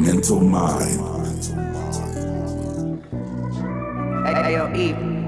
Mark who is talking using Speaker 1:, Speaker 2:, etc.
Speaker 1: Mental Mind.
Speaker 2: Hey, yo, Eve.